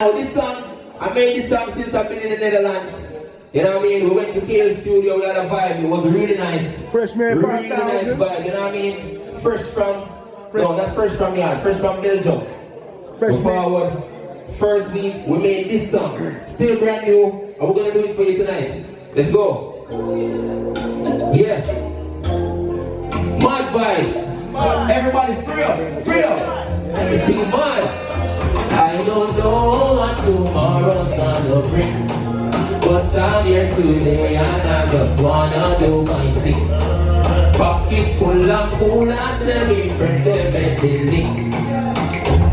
Now this song, I made this song since I've been in the Netherlands. You know what I mean? We went to KL studio, we had a vibe. It was really nice. Freshman Really nice vibe. You know what I mean? First from, Fresh- no, not first from yard, first from Belgium. Freshman. Forward. First week, we made this song. Still brand new, and we're gonna do it for you tonight. Let's go. Yeah. Mud vibes. Everybody free up, free up. Everything mud. I don't know what tomorrow's gonna bring. But I'm here today and I just wanna do my thing. Pocket full of cool and semi friend them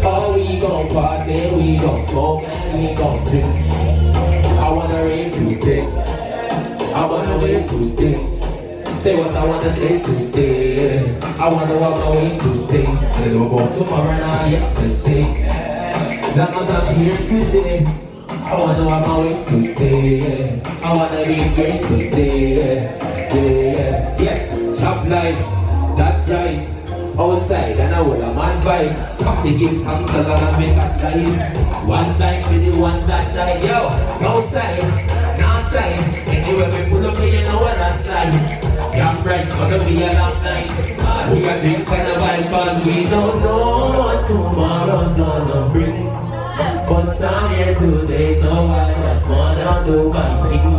Oh, we gon' party, we gon' smoke and we gon' drink. I wanna rave today. I wanna wave today. Say what I wanna say today. I wanna walk away way today. Go about tomorrow, not yesterday. Long as I'm here today. I wanna walk my way today. I wanna be great today. Yeah, yeah. Chop life, that's right. Outside and I will a man vibes. Have give thanks as long as we got life. One time for the ones that died, yo. Southside, northside. Anywhere we pull up, you know what that's like. Young bright, gonna be a long night. We are drink and a vibe cause we don't know what tomorrow's gonna. But I'm here today, so I just wanna do my thing.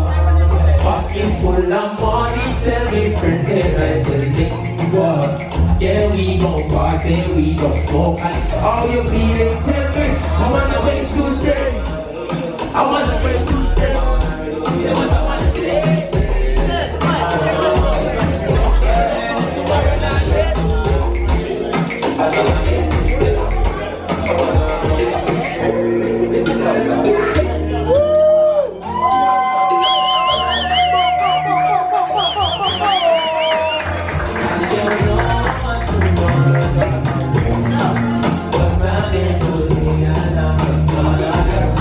Pocket full of money, tell me friend, like the link. What? Yeah, we gon' party, we gon' smoke and how you feeling? Tell me, I wanna wait today. I wanna wait today. Say what I wanna say.